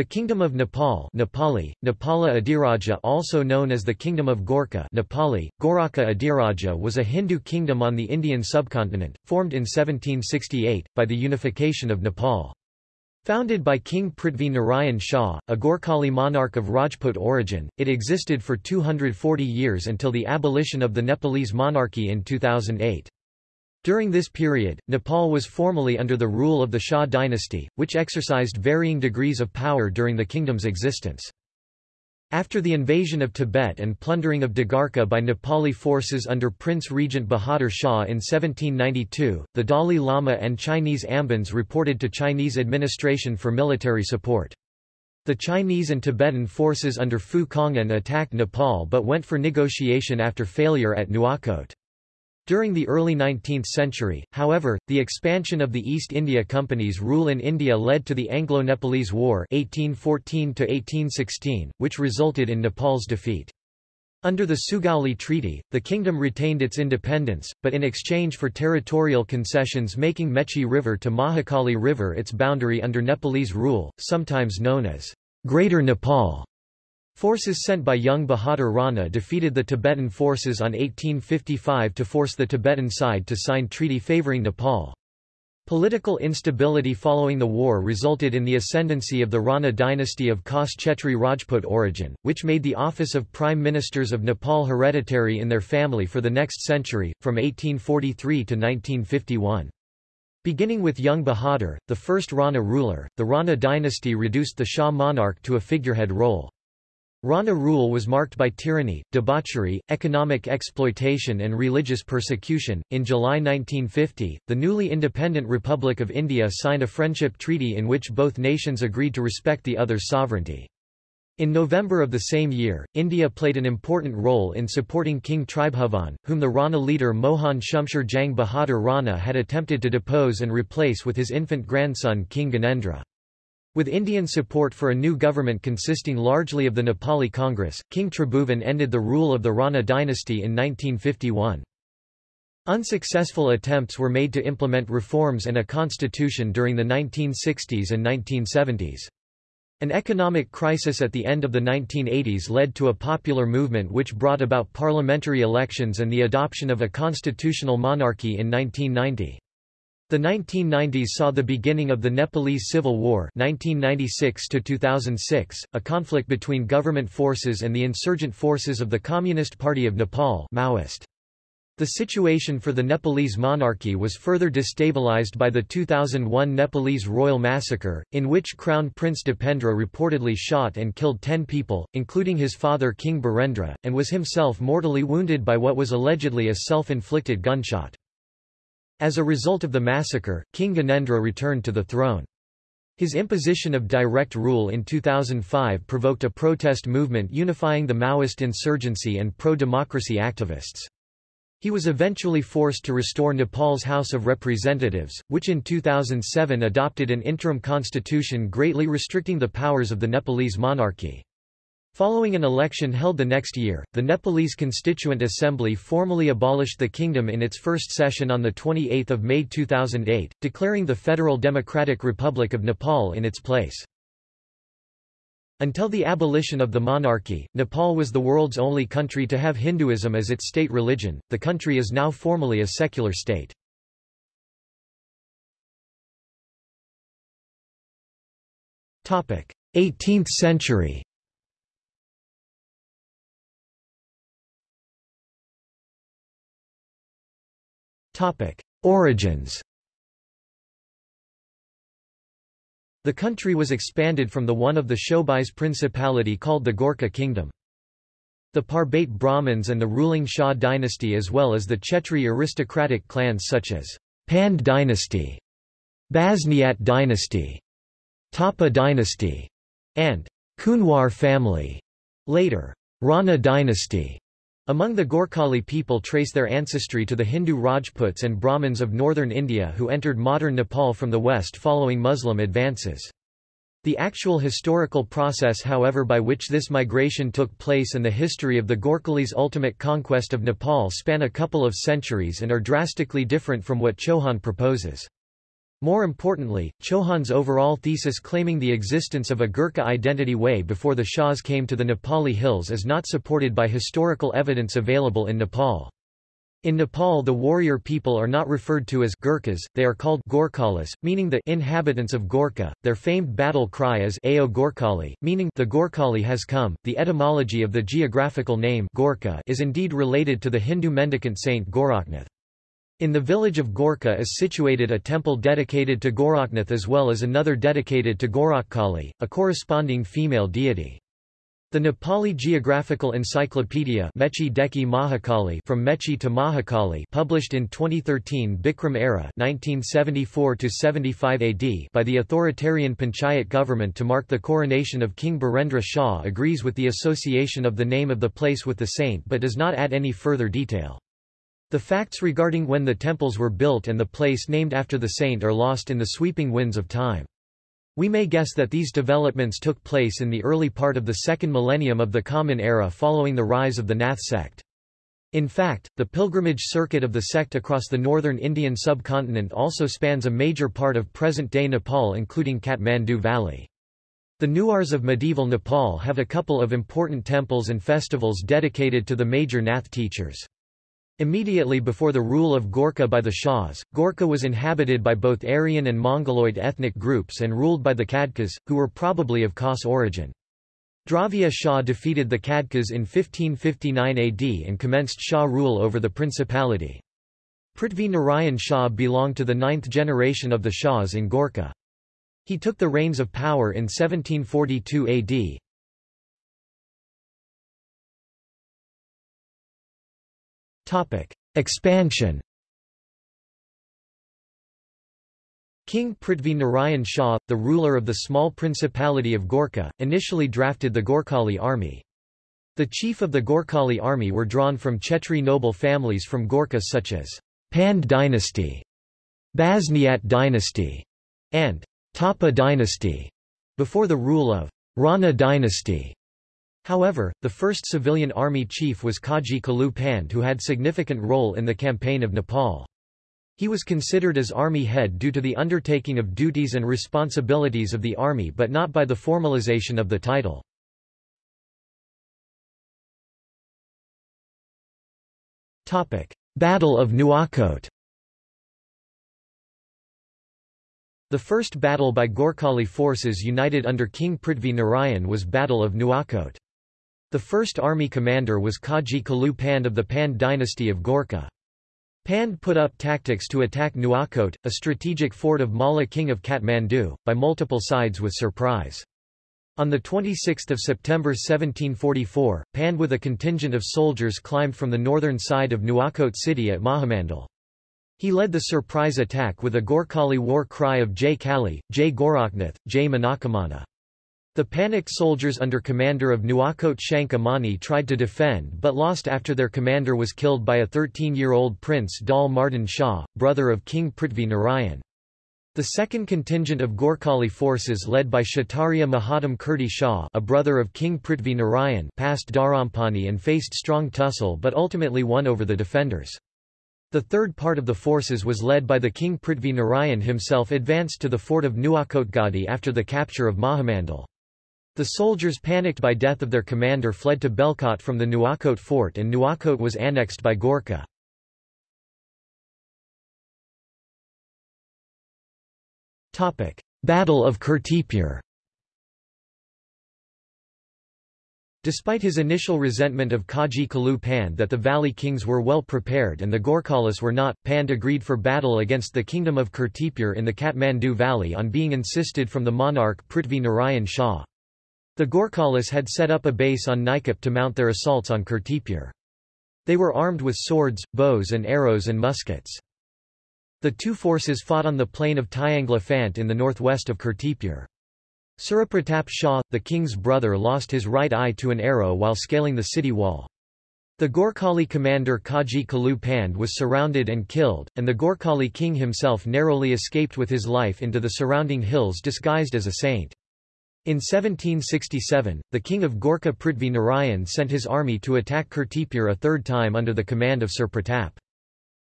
The Kingdom of Nepal Nepali, Nepala Adiraja also known as the Kingdom of Gorkha Nepali, Goraka Adiraja was a Hindu kingdom on the Indian subcontinent, formed in 1768, by the unification of Nepal. Founded by King Prithvi Narayan Shah, a Gorkhali monarch of Rajput origin, it existed for 240 years until the abolition of the Nepalese monarchy in 2008. During this period, Nepal was formally under the rule of the Shah dynasty, which exercised varying degrees of power during the kingdom's existence. After the invasion of Tibet and plundering of Digarcha by Nepali forces under Prince Regent Bahadur Shah in 1792, the Dalai Lama and Chinese Ambans reported to Chinese administration for military support. The Chinese and Tibetan forces under Fu Kongan attacked Nepal but went for negotiation after failure at Nuwakot. During the early 19th century, however, the expansion of the East India Company's rule in India led to the Anglo-Nepalese War (1814–1816), which resulted in Nepal's defeat. Under the Sugauli Treaty, the kingdom retained its independence, but in exchange for territorial concessions making Mechi River to Mahakali River its boundary under Nepalese rule, sometimes known as Greater Nepal. Forces sent by Jang Bahadur Rana defeated the Tibetan forces on 1855 to force the Tibetan side to sign treaty favoring Nepal. Political instability following the war resulted in the ascendancy of the Rana dynasty of Khas Chetri Rajput origin, which made the office of Prime Ministers of Nepal hereditary in their family for the next century, from 1843 to 1951. Beginning with Jang Bahadur, the first Rana ruler, the Rana dynasty reduced the Shah monarch to a figurehead role. Rana rule was marked by tyranny, debauchery, economic exploitation, and religious persecution. In July 1950, the newly independent Republic of India signed a friendship treaty in which both nations agreed to respect the other's sovereignty. In November of the same year, India played an important role in supporting King Tribhuvan, whom the Rana leader Mohan Shumsher Jang Bahadur Rana had attempted to depose and replace with his infant grandson King Gyanendra. With Indian support for a new government consisting largely of the Nepali Congress, King Tribhuvan ended the rule of the Rana dynasty in 1951. Unsuccessful attempts were made to implement reforms and a constitution during the 1960s and 1970s. An economic crisis at the end of the 1980s led to a popular movement which brought about parliamentary elections and the adoption of a constitutional monarchy in 1990. The 1990s saw the beginning of the Nepalese Civil War 1996 a conflict between government forces and the insurgent forces of the Communist Party of Nepal Maoist. The situation for the Nepalese monarchy was further destabilized by the 2001 Nepalese royal massacre, in which Crown Prince Dipendra reportedly shot and killed ten people, including his father King Birendra, and was himself mortally wounded by what was allegedly a self-inflicted gunshot. As a result of the massacre, King Gyanendra returned to the throne. His imposition of direct rule in 2005 provoked a protest movement unifying the Maoist insurgency and pro-democracy activists. He was eventually forced to restore Nepal's House of Representatives, which in 2007 adopted an interim constitution greatly restricting the powers of the Nepalese monarchy. Following an election held the next year, the Nepalese Constituent Assembly formally abolished the kingdom in its first session on 28 May 2008, declaring the Federal Democratic Republic of Nepal in its place. Until the abolition of the monarchy, Nepal was the world's only country to have Hinduism as its state religion. The country is now formally a secular state. Topic: 18th century. Origins. The country was expanded from the one of the Shobais principality called the Gorkha kingdom. The Parbate Brahmins and the ruling Shah dynasty as well as the Chetri aristocratic clans such as Pand dynasty, Basniat dynasty, Thapa dynasty, and Kunwar family, later Rana dynasty, among the Gorkhali people trace their ancestry to the Hindu Rajputs and Brahmins of northern India who entered modern Nepal from the west following Muslim advances. The actual historical process however by which this migration took place and the history of the Gorkhalis' ultimate conquest of Nepal span a couple of centuries and are drastically different from what Chauhan proposes. More importantly, Chauhan's overall thesis claiming the existence of a Gurkha identity way before the Shahs came to the Nepali hills is not supported by historical evidence available in Nepal. In Nepal the warrior people are not referred to as Gurkhas, they are called Gorkhalis, meaning the inhabitants of Gorkha. Their famed battle cry is Ao Gorkhali, meaning the Gorkhali has come. The etymology of the geographical name Gorkha is indeed related to the Hindu mendicant saint Goraknath. In the village of Gorkha is situated a temple dedicated to Goraknath as well as another dedicated to Gorakhkali, a corresponding female deity. The Nepali Geographical Encyclopedia Mechi Deki Mahakali from Mechi to Mahakali published in 2013 Bikram era 1974 AD by the authoritarian Panchayat government to mark the coronation of King Birendra Shah agrees with the association of the name of the place with the saint but does not add any further detail. The facts regarding when the temples were built and the place named after the saint are lost in the sweeping winds of time. We may guess that these developments took place in the early part of the second millennium of the Common Era following the rise of the Nath sect. In fact, the pilgrimage circuit of the sect across the northern Indian subcontinent also spans a major part of present-day Nepal including Kathmandu Valley. The Newars of medieval Nepal have a couple of important temples and festivals dedicated to the major Nath teachers. Immediately before the rule of Gorkha by the Shahs, Gorkha was inhabited by both Aryan and Mongoloid ethnic groups and ruled by the Khadkas, who were probably of Khas origin. Dravya Shah defeated the Khadkas in 1559 AD and commenced Shah rule over the principality. Prithvi Narayan Shah belonged to the ninth generation of the Shahs in Gorkha. He took the reins of power in 1742 AD. Expansion King Prithvi Narayan Shah, the ruler of the small principality of Gorkha, initially drafted the Gorkhali army. The chief of the Gorkhali army were drawn from Chetri noble families from Gorkha such as Pand dynasty, Basniat dynasty, and Thapa dynasty, before the rule of Rana dynasty. However, the first civilian army chief was Kaji Kalu Pand who had significant role in the campaign of Nepal. He was considered as army head due to the undertaking of duties and responsibilities of the army but not by the formalization of the title. Battle of Nuakot The first battle by Gorkhali forces united under King Prithvi Narayan was Battle of Nuakot. The first army commander was Kaji Kalu Pand of the Pand dynasty of Gorkha. Pand put up tactics to attack Nuakot, a strategic fort of Malla king of Kathmandu, by multiple sides with surprise. On 26 September 1744, Pand with a contingent of soldiers climbed from the northern side of Nuakot city at Mahamandal. He led the surprise attack with a Gorkhali war cry of Jai Kali, Jai Goraknath, Jai Manakamana. The panicked soldiers under commander of Nuakot Shanka Mani tried to defend but lost after their commander was killed by a 13-year-old Prince Dal Mardan Shah, brother of King Prithvi Narayan. The second contingent of Gorkhali forces led by Kshatriya Mahatam Kirti Shah a brother of King Prithvi Narayan passed Dharampani and faced strong tussle but ultimately won over the defenders. The third part of the forces was led by the King Prithvi Narayan himself advanced to the fort of Nuakotgadi after the capture of Mahamandal. The soldiers panicked by death of their commander fled to Belkot from the Nuakot fort and Nuakot was annexed by Gorkha. Battle of Kirtipur Despite his initial resentment of Kaji Kalu Pand that the valley kings were well prepared and the Gorkhalis were not, Pand agreed for battle against the kingdom of Kirtipur in the Kathmandu valley on being insisted from the monarch Prithvi Narayan Shah. The Gorkhalis had set up a base on Nikop to mount their assaults on Kirtipur. They were armed with swords, bows and arrows and muskets. The two forces fought on the plain of Tyangla Phant in the northwest of Kirtipur. Surapratap Shah, the king's brother lost his right eye to an arrow while scaling the city wall. The Gorkhali commander Kaji Kalu Pand was surrounded and killed, and the Gorkhali king himself narrowly escaped with his life into the surrounding hills disguised as a saint. In 1767, the king of Gorkha Prithvi Narayan sent his army to attack Kirtipur a third time under the command of Surapratap.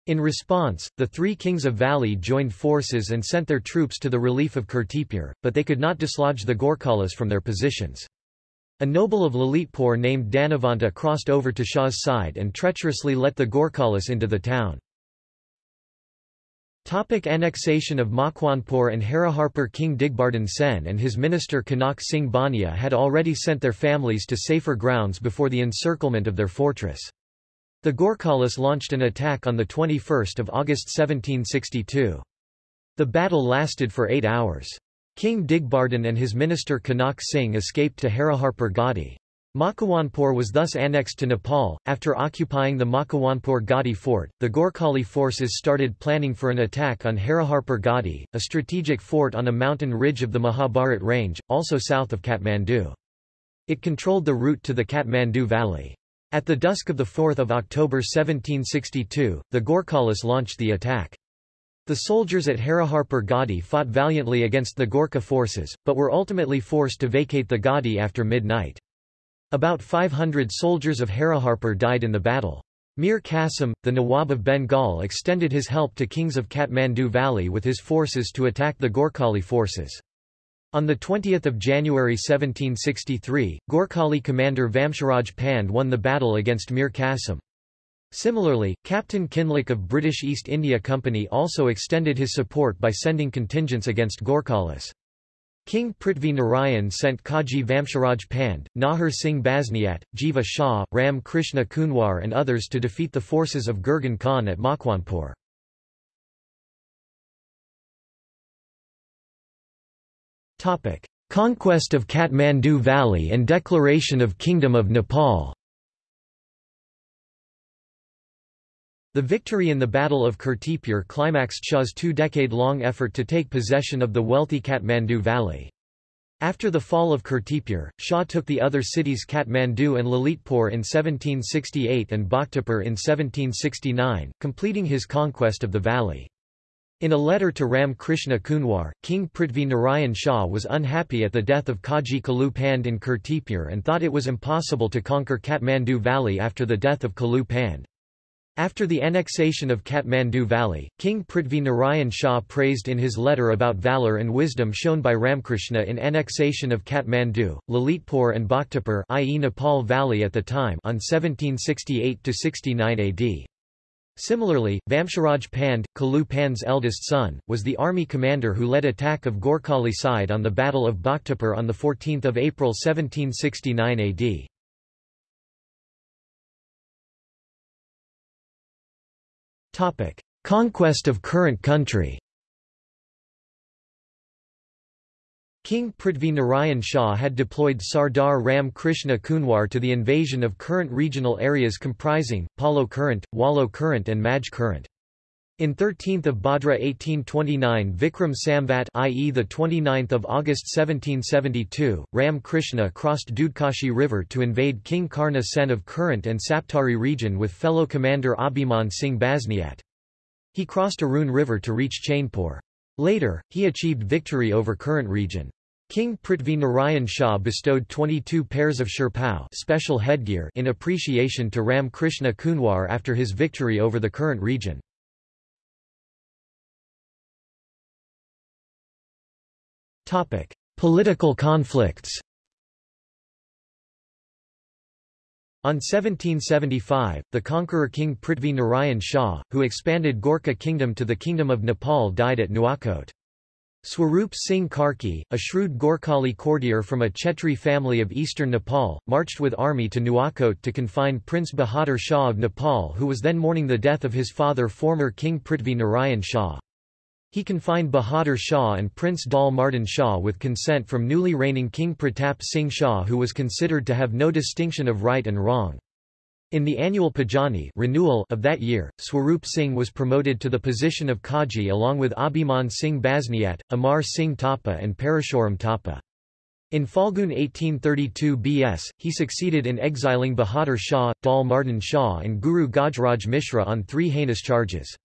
In response, the three kings of Valley joined forces and sent their troops to the relief of Kirtipur, but they could not dislodge the Gorkhalis from their positions. A noble of Lalitpur named Dhanavanta crossed over to Shah's side and treacherously let the Gorkhalis into the town. Topic annexation of Makwanpur and Hariharpur King Digbardhan Sen and his minister Kanak Singh Bania had already sent their families to safer grounds before the encirclement of their fortress. The Gorkhalis launched an attack on 21 August 1762. The battle lasted for eight hours. King Digbardhan and his minister Kanak Singh escaped to Hariharpur Gadi. Makwanpur was thus annexed to Nepal. After occupying the Makwanpur Gadi fort, the Gorkhali forces started planning for an attack on Hariharpur Gadi, a strategic fort on a mountain ridge of the Mahabharat range, also south of Kathmandu. It controlled the route to the Kathmandu Valley. At the dusk of 4 October 1762, the Gorkhalis launched the attack. The soldiers at Hariharpur Gadi fought valiantly against the Gorkha forces, but were ultimately forced to vacate the Gadi after midnight. About 500 soldiers of Hariharpur died in the battle. Mir Qasim, the Nawab of Bengal extended his help to kings of Kathmandu Valley with his forces to attack the Gorkhali forces. On 20 January 1763, Gorkhali commander Vamsharaj Pand won the battle against Mir Qasim. Similarly, Captain Kinloch of British East India Company also extended his support by sending contingents against Gorkhalis. King Prithvi Narayan sent Kaji Vamsharaj Pand, Nahar Singh Basniat, Jiva Shah, Ram Krishna Kunwar and others to defeat the forces of Gurgan Khan at Makwanpur. Conquest of Kathmandu Valley and declaration of Kingdom of Nepal The victory in the Battle of Kirtipur climaxed Shah's two-decade-long effort to take possession of the wealthy Kathmandu Valley. After the fall of Kirtipur, Shah took the other cities Kathmandu and Lalitpur in 1768 and Bhaktapur in 1769, completing his conquest of the valley. In a letter to Ram Krishna Kunwar, King Prithvi Narayan Shah was unhappy at the death of Kaji Kalu Pand in Kirtipur and thought it was impossible to conquer Kathmandu Valley after the death of Kalu Pand. After the annexation of Kathmandu Valley, King Prithvi Narayan Shah praised in his letter about valour and wisdom shown by Ramkrishna in annexation of Kathmandu, Lalitpur and Bhaktapur i.e. Nepal Valley at the time on 1768–69 AD. Similarly, Vamsharaj Pand, Kalu Pand's eldest son, was the army commander who led attack of Gorkhali side on the Battle of Bhaktapur on 14 April 1769 AD. Conquest of current country King Prithvi Narayan Shah had deployed Sardar Ram Krishna Kunwar to the invasion of current regional areas comprising, Palo Kirant, Wallo Kirant and Maj Kirant. In 13 Bhadra 1829 Vikram Samvat i.e. the 29th of August 1772, Ram Krishna crossed Dudhkoshi River to invade King Karna Sen of Kirant and Saptari region with fellow commander Abhiman Singh Basniat. He crossed Arun River to reach Chainpur. Later, he achieved victory over Kirant region. King Prithvi Narayan Shah bestowed 22 pairs of shirpao special headgear in appreciation to Ram Krishna Kunwar after his victory over the Kirant region. Political conflicts On 1775, the conqueror King Prithvi Narayan Shah, who expanded Gorkha kingdom to the Kingdom of Nepal died at Nuakot. Swarup Singh Karki, a shrewd Gorkhali courtier from a Chetri family of eastern Nepal, marched with army to Nuakot to confine Prince Bahadur Shah of Nepal who was then mourning the death of his father former King Prithvi Narayan Shah. He confined Bahadur Shah and Prince Dal Mardan Shah with consent from newly reigning King Pratap Singh Shah who was considered to have no distinction of right and wrong. In the annual Pajani renewal of that year, Swarup Singh was promoted to the position of Kaji along with Abhiman Singh Basniat, Amar Singh Thapa and Parashuram Thapa. In Falgun 1832 BS, he succeeded in exiling Bahadur Shah, Dal Mardan Shah and Guru Gajraj Mishra on three heinous charges.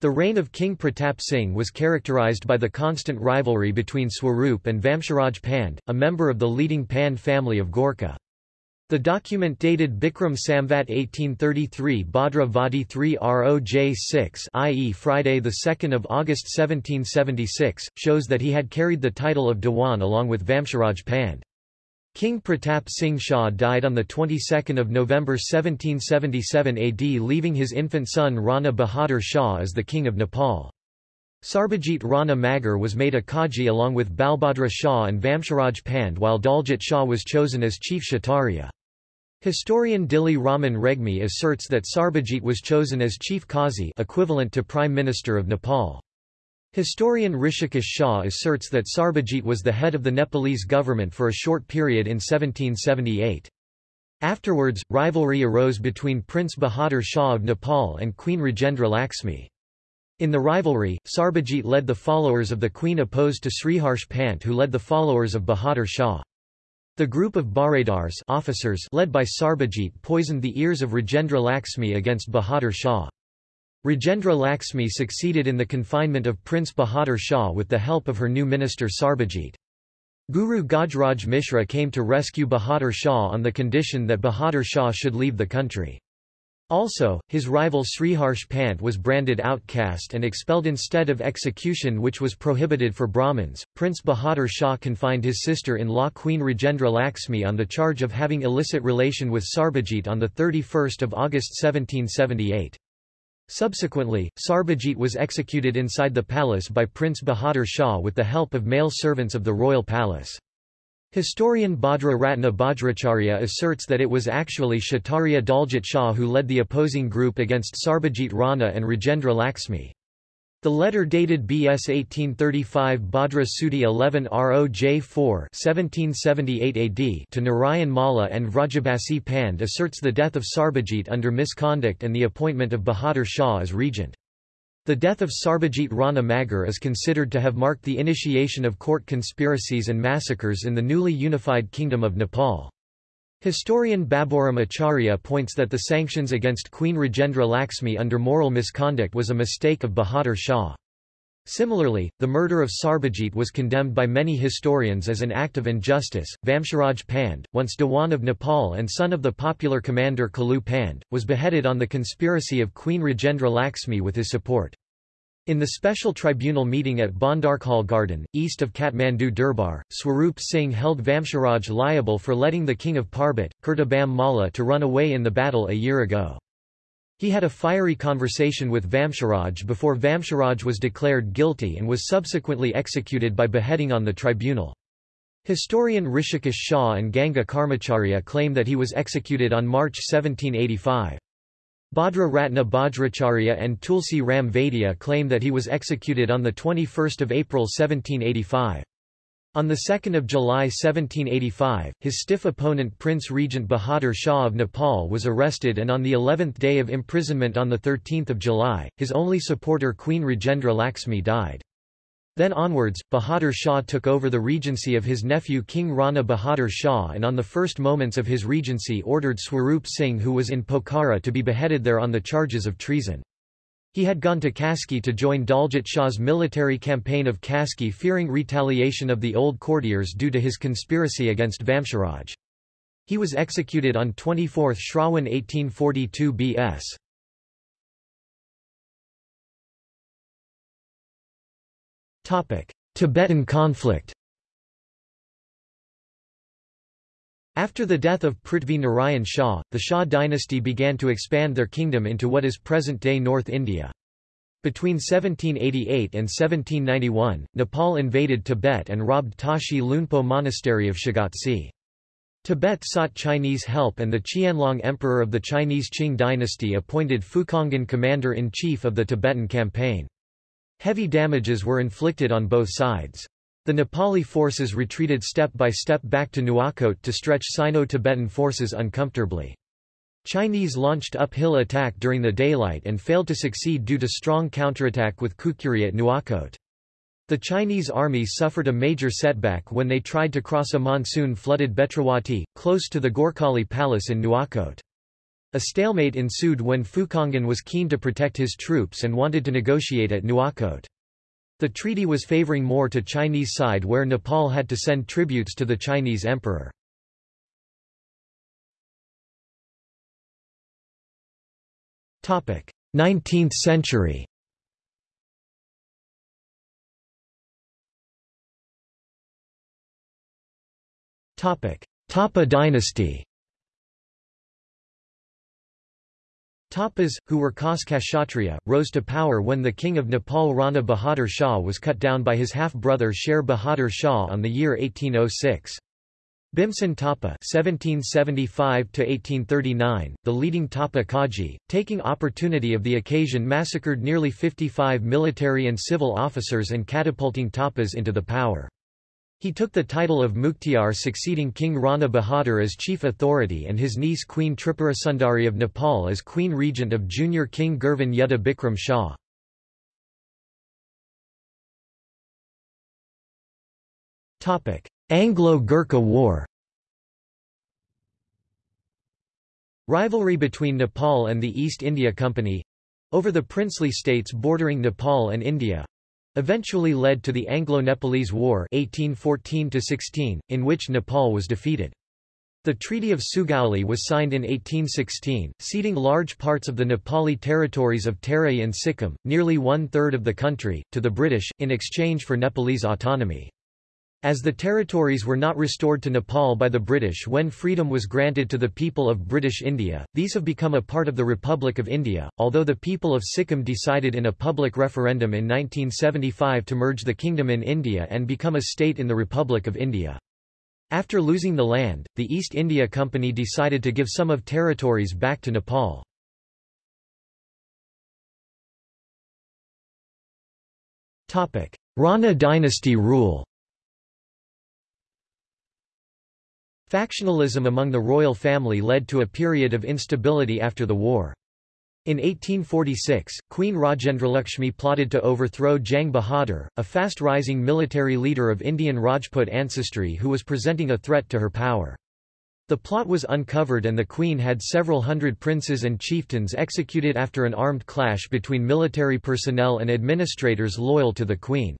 The reign of King Pratap Singh was characterized by the constant rivalry between Swarup and Vamsharaj Pand, a member of the leading Pand family of Gorkha. The document dated Bikram Samvat 1833 Bhadra Vadi 3 Roj 6 i.e. Friday 2 August 1776, shows that he had carried the title of Dewan along with Vamsharaj Pand. King Pratap Singh Shah died on the 22nd of November 1777 AD leaving his infant son Rana Bahadur Shah as the king of Nepal. Sarbajit Rana Magar was made a Kaji along with Balbhadra Shah and Vamsharaj Pand while Daljit Shah was chosen as chief Kshatriya. Historian Dili Raman Regmi asserts that Sarbajit was chosen as chief Qazi equivalent to Prime Minister of Nepal. Historian Rishikesh Shah asserts that Sarbajit was the head of the Nepalese government for a short period in 1778. Afterwards, rivalry arose between Prince Bahadur Shah of Nepal and Queen Rajendra Laxmi. In the rivalry, Sarbajit led the followers of the queen opposed to Sriharsh Pant who led the followers of Bahadur Shah. The group of Baradars officers led by Sarbajit poisoned the ears of Rajendra Laxmi against Bahadur Shah. Rajendra Laxmi succeeded in the confinement of Prince Bahadur Shah with the help of her new minister Sarbajit. Guru Gajraj Mishra came to rescue Bahadur Shah on the condition that Bahadur Shah should leave the country. Also, his rival Sriharsh Pant was branded outcast and expelled instead of execution which was prohibited for Brahmins. Prince Bahadur Shah confined his sister-in-law Queen Rajendra Laxmi on the charge of having illicit relation with Sarbajit on 31 August 1778. Subsequently, Sarbajit was executed inside the palace by Prince Bahadur Shah with the help of male servants of the royal palace. Historian Bhadra Ratna Bajracharya asserts that it was actually Kshatriya Daljit Shah who led the opposing group against Sarbajit Rana and Rajendra Laxmi. The letter dated BS 1835 Bhadra Sudi 11 ROJ 4 1778 AD to Narayan Malla and Vrajabasi Pand asserts the death of Sarbajit under misconduct and the appointment of Bahadur Shah as regent. The death of Sarbajit Rana Magar is considered to have marked the initiation of court conspiracies and massacres in the newly unified Kingdom of Nepal. Historian Baburam Acharya points that the sanctions against Queen Rajendra Laxmi under moral misconduct was a mistake of Bahadur Shah. Similarly, the murder of Sarbajit was condemned by many historians as an act of injustice. Vamsharaj Pand, once Dewan of Nepal and son of the popular commander Kalu Pand, was beheaded on the conspiracy of Queen Rajendra Laxmi with his support. In the special tribunal meeting at Bandarkhal Garden, east of Kathmandu Durbar, Swarup Singh held Vamsharaj liable for letting the king of Parbhat, Kirtibam Malla to run away in the battle a year ago. He had a fiery conversation with Vamsharaj before Vamsharaj was declared guilty and was subsequently executed by beheading on the tribunal. Historian Rishikesh Shah and Ganga Karmacharya claim that he was executed on March 1785. Bhadra Ratna Bajracharya and Tulsi Ram Vaidya claim that he was executed on 21 April 1785. On 2 July 1785, his stiff opponent Prince Regent Bahadur Shah of Nepal was arrested and on the 11th day of imprisonment on 13 July, his only supporter Queen Rajendra Laxmi died. Then onwards, Bahadur Shah took over the regency of his nephew King Rana Bahadur Shah and on the first moments of his regency ordered Swarup Singh who was in Pokhara to be beheaded there on the charges of treason. He had gone to Kaski to join Daljit Shah's military campaign of Kaski fearing retaliation of the old courtiers due to his conspiracy against Vamsharaj. He was executed on 24 Shrawan 1842 BS. Tibetan conflict After the death of Prithvi Narayan Shah, the Shah dynasty began to expand their kingdom into what is present-day North India. Between 1788 and 1791, Nepal invaded Tibet and robbed Tashi Lhunpo Monastery of Shigatse. Tibet sought Chinese help and the Qianlong Emperor of the Chinese Qing dynasty appointed Fukongan commander-in-chief of the Tibetan campaign. Heavy damages were inflicted on both sides. The Nepali forces retreated step by step back to Nuwakot to stretch Sino-Tibetan forces uncomfortably. Chinese launched uphill attack during the daylight and failed to succeed due to strong counterattack with Khukuri at Nuwakot. The Chinese army suffered a major setback when they tried to cross a monsoon-flooded Betrawati, close to the Gorkhali Palace in Nuwakot. A stalemate ensued when Fukongan was keen to protect his troops and wanted to negotiate at Nuakot. The treaty was favoring more to Chinese side where Nepal had to send tributes to the Chinese emperor. Topic: 19th century. Topic: Thapa dynasty. Thapas, who were Khas Kshatriya, rose to power when the king of Nepal Rana Bahadur Shah was cut down by his half-brother Sher Bahadur Shah on the year 1806. Bhimsen Thapa (1775–1839), the leading Thapa Kaji, taking opportunity of the occasion, massacred nearly 55 military and civil officers and catapulting Thapas into the power. He took the title of Mukhtiar succeeding King Rana Bahadur as chief authority and his niece Queen Tripurasundari of Nepal as queen regent of junior King Girvan Yuddha Bikram Shah. Anglo-Gurkha War Rivalry between Nepal and the East India Company—over the princely states bordering Nepal and India, eventually led to the Anglo-Nepalese War 1814 in which Nepal was defeated. The Treaty of Sugauli was signed in 1816, ceding large parts of the Nepali territories of Terai and Sikkim, nearly one-third of the country, to the British, in exchange for Nepalese autonomy. As the territories were not restored to Nepal by the British when freedom was granted to the people of British India, these have become a part of the Republic of India, although the people of Sikkim decided in a public referendum in 1975 to merge the kingdom in India and become a state in the Republic of India. After losing the land, the East India Company decided to give some of territories back to Nepal. Rana dynasty rule Factionalism among the royal family led to a period of instability after the war. In 1846, Queen Rajendralakshmi plotted to overthrow Jang Bahadur, a fast-rising military leader of Indian Rajput ancestry who was presenting a threat to her power. The plot was uncovered and the queen had several hundred princes and chieftains executed after an armed clash between military personnel and administrators loyal to the queen.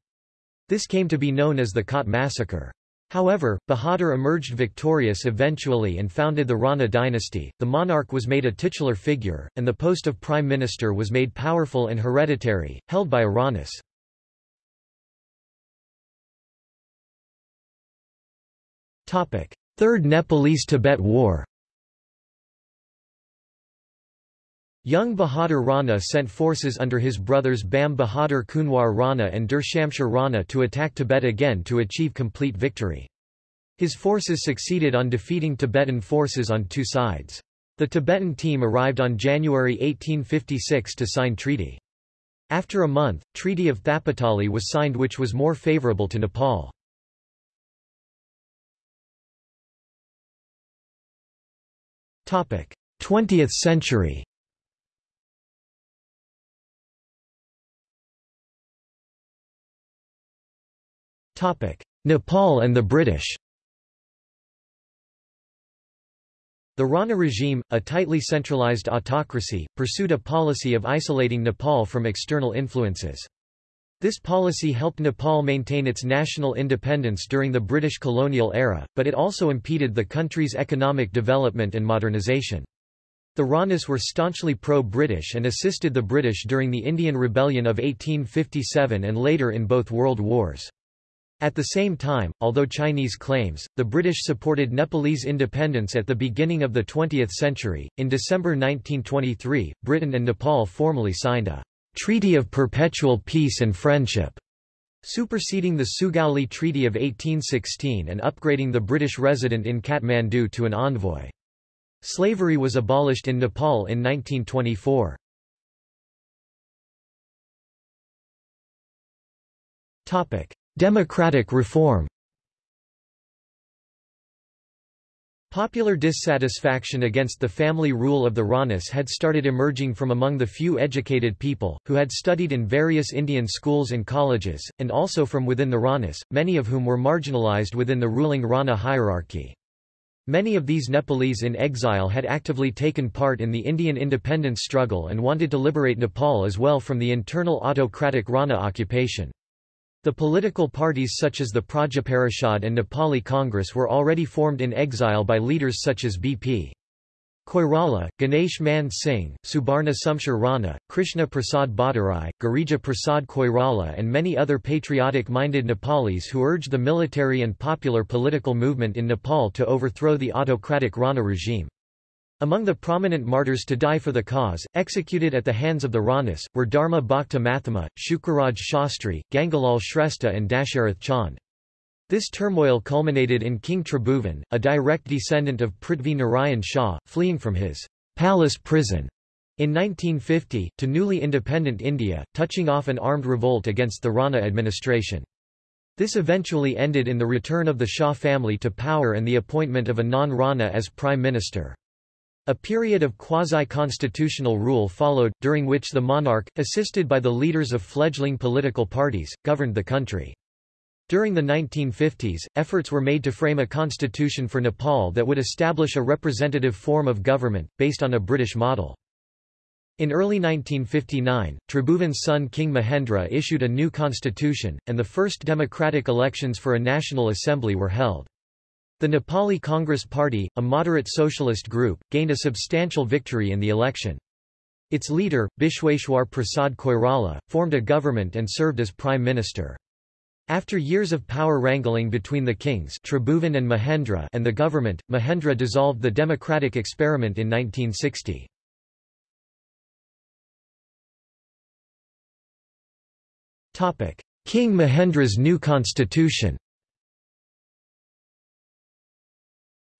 This came to be known as the Kot massacre. However, Bahadur emerged victorious eventually and founded the Rana dynasty. The monarch was made a titular figure, and the post of prime minister was made powerful and hereditary, held by a Ranas. Topic: Third Nepalese-Tibet War. Jang Bahadur Rana sent forces under his brothers Bam Bahadur Kunwar Rana and Dhir Shamsher Rana to attack Tibet again to achieve complete victory. His forces succeeded on defeating Tibetan forces on two sides. The Tibetan team arrived on January 1856 to sign treaty. After a month, Treaty of Thapatali was signed which was more favorable to Nepal. Topic: 20th century. Nepal and the British The Rana regime, a tightly centralized autocracy, pursued a policy of isolating Nepal from external influences. This policy helped Nepal maintain its national independence during the British colonial era, but it also impeded the country's economic development and modernization. The Ranas were staunchly pro-British and assisted the British during the Indian Rebellion of 1857 and later in both world wars. At the same time, although Chinese claims, the British supported Nepalese independence at the beginning of the 20th century. In December 1923, Britain and Nepal formally signed a Treaty of Perpetual Peace and Friendship, superseding the Sugauli Treaty of 1816 and upgrading the British resident in Kathmandu to an envoy. Slavery was abolished in Nepal in 1924. Topic: Democratic reform Popular dissatisfaction against the family rule of the Ranas had started emerging from among the few educated people, who had studied in various Indian schools and colleges, and also from within the Ranas, many of whom were marginalized within the ruling Rana hierarchy. Many of these Nepalese in exile had actively taken part in the Indian independence struggle and wanted to liberate Nepal as well from the internal autocratic Rana occupation. The political parties such as the Prajaparishad and Nepali Congress were already formed in exile by leaders such as B.P. Koirala, Ganesh Man Singh, Subarna Shamsher Rana, Krishna Prasad Bhattarai, Girija Prasad Koirala and many other patriotic-minded Nepalis who urged the military and popular political movement in Nepal to overthrow the autocratic Rana regime. Among the prominent martyrs to die for the cause, executed at the hands of the Ranas, were Dharma Bhakta Mathema, Shukraraj Shastri, Gangalal Shrestha and Dasharath Chand. This turmoil culminated in King Tribhuvan, a direct descendant of Prithvi Narayan Shah, fleeing from his palace prison in 1950, to newly independent India, touching off an armed revolt against the Rana administration. This eventually ended in the return of the Shah family to power and the appointment of a non-Rana as prime minister. A period of quasi-constitutional rule followed, during which the monarch, assisted by the leaders of fledgling political parties, governed the country. During the 1950s, efforts were made to frame a constitution for Nepal that would establish a representative form of government, based on a British model. In early 1959, Tribhuvan's son King Mahendra issued a new constitution, and the first democratic elections for a national assembly were held. The Nepali Congress Party, a moderate socialist group, gained a substantial victory in the election. Its leader, Bishweshwar Prasad Koirala, formed a government and served as prime minister. After years of power wrangling between the kings Tribhuvan and Mahendra and the government, Mahendra dissolved the democratic experiment in 1960. King Mahendra's new constitution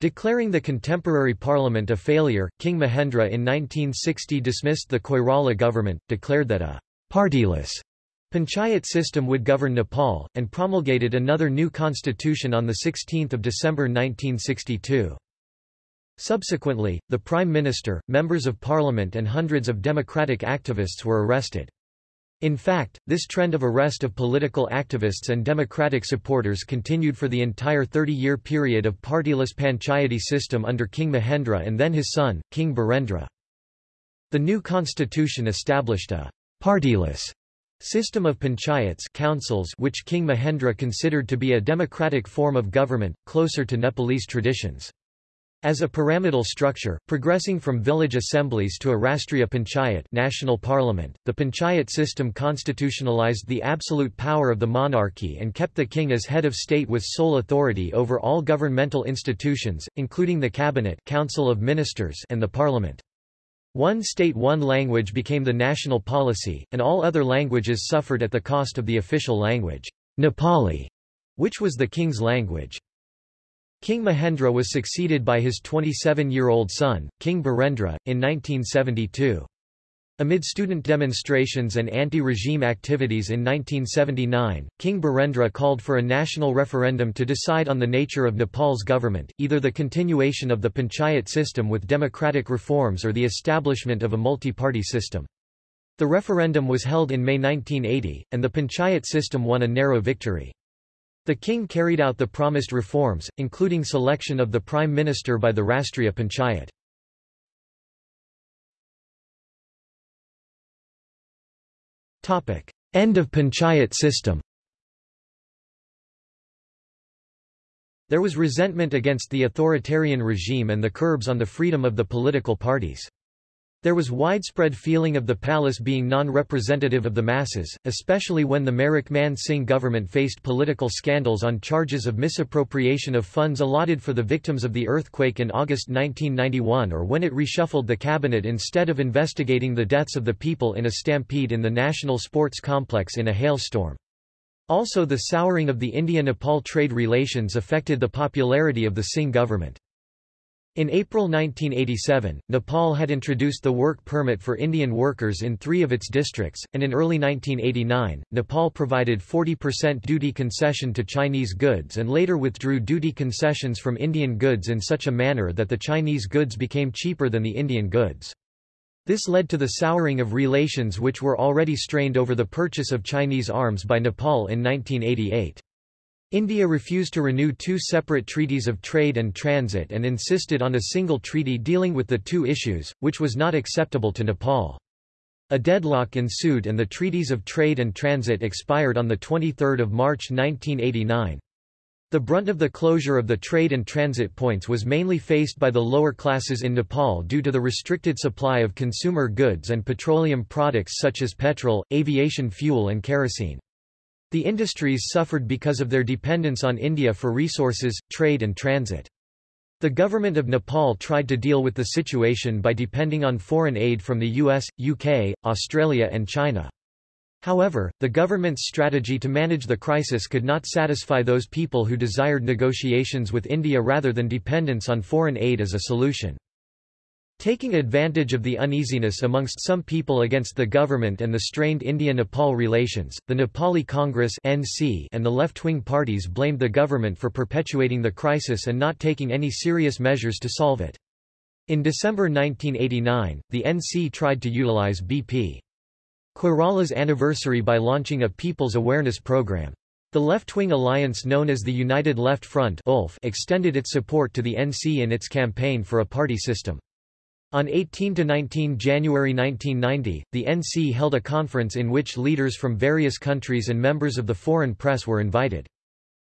Declaring the contemporary parliament a failure, King Mahendra in 1960 dismissed the Koirala government, declared that a partyless Panchayat system would govern Nepal, and promulgated another new constitution on 16 December 1962. Subsequently, the Prime Minister, members of parliament and hundreds of democratic activists were arrested. In fact, this trend of arrest of political activists and democratic supporters continued for the entire 30-year period of partyless panchayati system under King Mahendra and then his son, King Birendra. The new constitution established a partyless System of panchayats councils which King Mahendra considered to be a democratic form of government, closer to Nepalese traditions. As a pyramidal structure, progressing from village assemblies to a Rastriya Panchayat national parliament, the panchayat system constitutionalized the absolute power of the monarchy and kept the king as head of state with sole authority over all governmental institutions, including the cabinet council of ministers and the parliament. One state one language became the national policy, and all other languages suffered at the cost of the official language, Nepali, which was the king's language. King Mahendra was succeeded by his 27-year-old son, King Birendra, in 1972. Amid student demonstrations and anti-regime activities in 1979, King Birendra called for a national referendum to decide on the nature of Nepal's government, either the continuation of the panchayat system with democratic reforms or the establishment of a multi-party system. The referendum was held in May 1980, and the panchayat system won a narrow victory. The king carried out the promised reforms, including selection of the prime minister by the Rastriya Panchayat. End of panchayat system There was resentment against the authoritarian regime and the curbs on the freedom of the political parties. There was widespread feeling of the palace being non-representative of the masses, especially when the Marich Man Singh government faced political scandals on charges of misappropriation of funds allotted for the victims of the earthquake in August 1991 or when it reshuffled the cabinet instead of investigating the deaths of the people in a stampede in the National Sports Complex in a hailstorm. Also the souring of the India-Nepal trade relations affected the popularity of the Singh government. In April 1987, Nepal had introduced the work permit for Indian workers in three of its districts, and in early 1989, Nepal provided 40% duty concession to Chinese goods and later withdrew duty concessions from Indian goods in such a manner that the Chinese goods became cheaper than the Indian goods. This led to the souring of relations which were already strained over the purchase of Chinese arms by Nepal in 1988. India refused to renew two separate treaties of trade and transit and insisted on a single treaty dealing with the two issues, which was not acceptable to Nepal. A deadlock ensued and the treaties of trade and transit expired on 23 March 1989. The brunt of the closure of the trade and transit points was mainly faced by the lower classes in Nepal due to the restricted supply of consumer goods and petroleum products such as petrol, aviation fuel and kerosene. The industries suffered because of their dependence on India for resources, trade and transit. The government of Nepal tried to deal with the situation by depending on foreign aid from the US, UK, Australia and China. However, the government's strategy to manage the crisis could not satisfy those people who desired negotiations with India rather than dependence on foreign aid as a solution. Taking advantage of the uneasiness amongst some people against the government and the strained India-Nepal relations, the Nepali Congress (NC) and the left-wing parties blamed the government for perpetuating the crisis and not taking any serious measures to solve it. In December 1989, the NC tried to utilize BP. Koirala's anniversary by launching a People's Awareness Program. The left-wing alliance known as the United Left Front extended its support to the NC in its campaign for a party system. On 18–19 January 1990, the NC held a conference in which leaders from various countries and members of the foreign press were invited.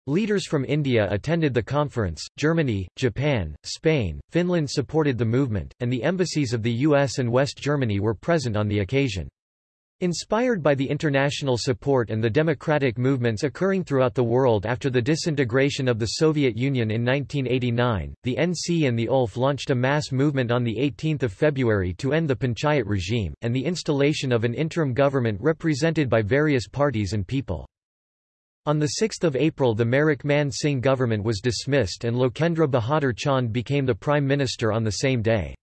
Leaders from India attended the conference, Germany, Japan, Spain, Finland supported the movement, and the embassies of the US and West Germany were present on the occasion. Inspired by the international support and the democratic movements occurring throughout the world after the disintegration of the Soviet Union in 1989, the NC and the ULF launched a mass movement on 18 February to end the Panchayat regime, and the installation of an interim government represented by various parties and people. On 6 April the Marich Man Singh government was dismissed and Lokendra Bahadur Chand became the prime minister on the same day.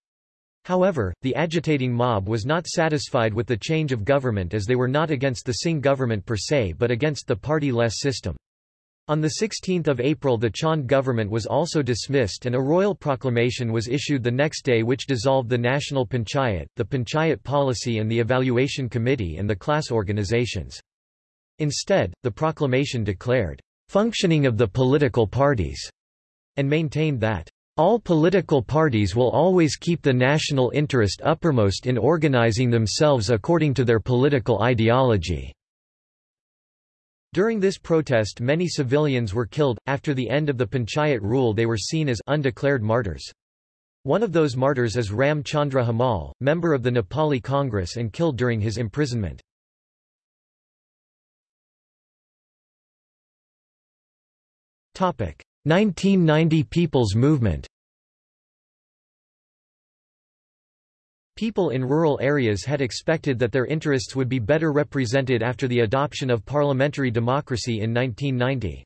However, the agitating mob was not satisfied with the change of government as they were not against the Singh government per se but against the party-less system. On 16 April the Chand government was also dismissed and a royal proclamation was issued the next day which dissolved the National Panchayat, the Panchayat Policy and the Evaluation Committee and the class organizations. Instead, the proclamation declared, "...functioning of the political parties", and maintained that all political parties will always keep the national interest uppermost in organizing themselves according to their political ideology. During this protest many civilians were killed, after the end of the Panchayat rule they were seen as undeclared martyrs. One of those martyrs is Ram Chandra Hamal, member of the Nepali Congress and killed during his imprisonment. Topic: 1990 People's Movement People in rural areas had expected that their interests would be better represented after the adoption of parliamentary democracy in 1990.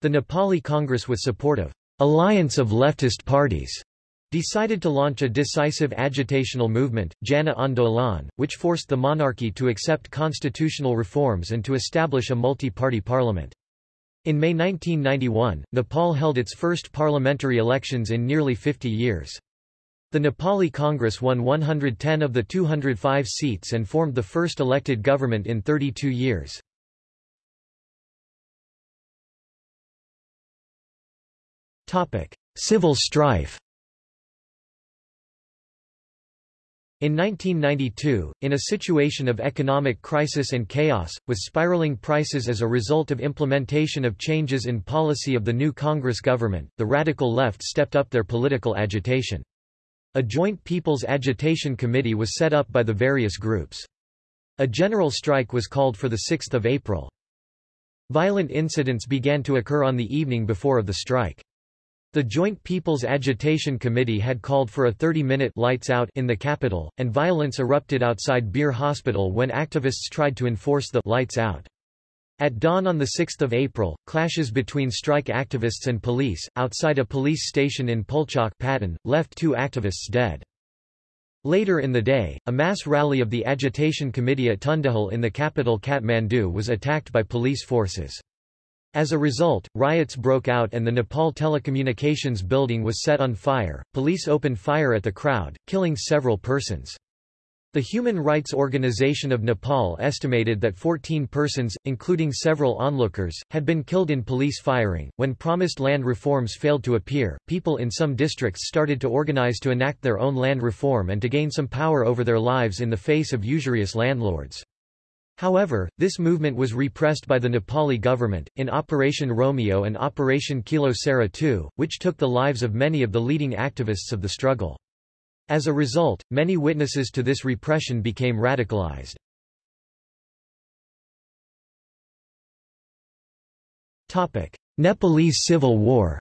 The Nepali Congress with support of alliance of leftist parties decided to launch a decisive agitational movement, Jana Andolan, which forced the monarchy to accept constitutional reforms and to establish a multi-party parliament. In May 1991, Nepal held its first parliamentary elections in nearly 50 years. The Nepali Congress won 110 of the 205 seats and formed the first elected government in 32 years. Civil strife In 1992, in a situation of economic crisis and chaos, with spiraling prices as a result of implementation of changes in policy of the new Congress government, the radical left stepped up their political agitation. A joint People's Agitation Committee was set up by the various groups. A general strike was called for 6 April. Violent incidents began to occur on the evening before of the strike. The Joint People's Agitation Committee had called for a 30-minute lights out in the capital, and violence erupted outside Bir Hospital when activists tried to enforce the lights out. At dawn on 6 April, clashes between strike activists and police, outside a police station in Pulchok Patan, left two activists dead. Later in the day, a mass rally of the Agitation Committee at Tundikhel in the capital Kathmandu was attacked by police forces. As a result, riots broke out and the Nepal Telecommunications building was set on fire. Police opened fire at the crowd, killing several persons. The Human Rights Organization of Nepal estimated that 14 persons, including several onlookers, had been killed in police firing. When promised land reforms failed to appear, people in some districts started to organize to enact their own land reform and to gain some power over their lives in the face of usurious landlords. However, this movement was repressed by the Nepali government, in Operation Romeo and Operation Kilo Sera II, which took the lives of many of the leading activists of the struggle. As a result, many witnesses to this repression became radicalized. Nepalese Civil War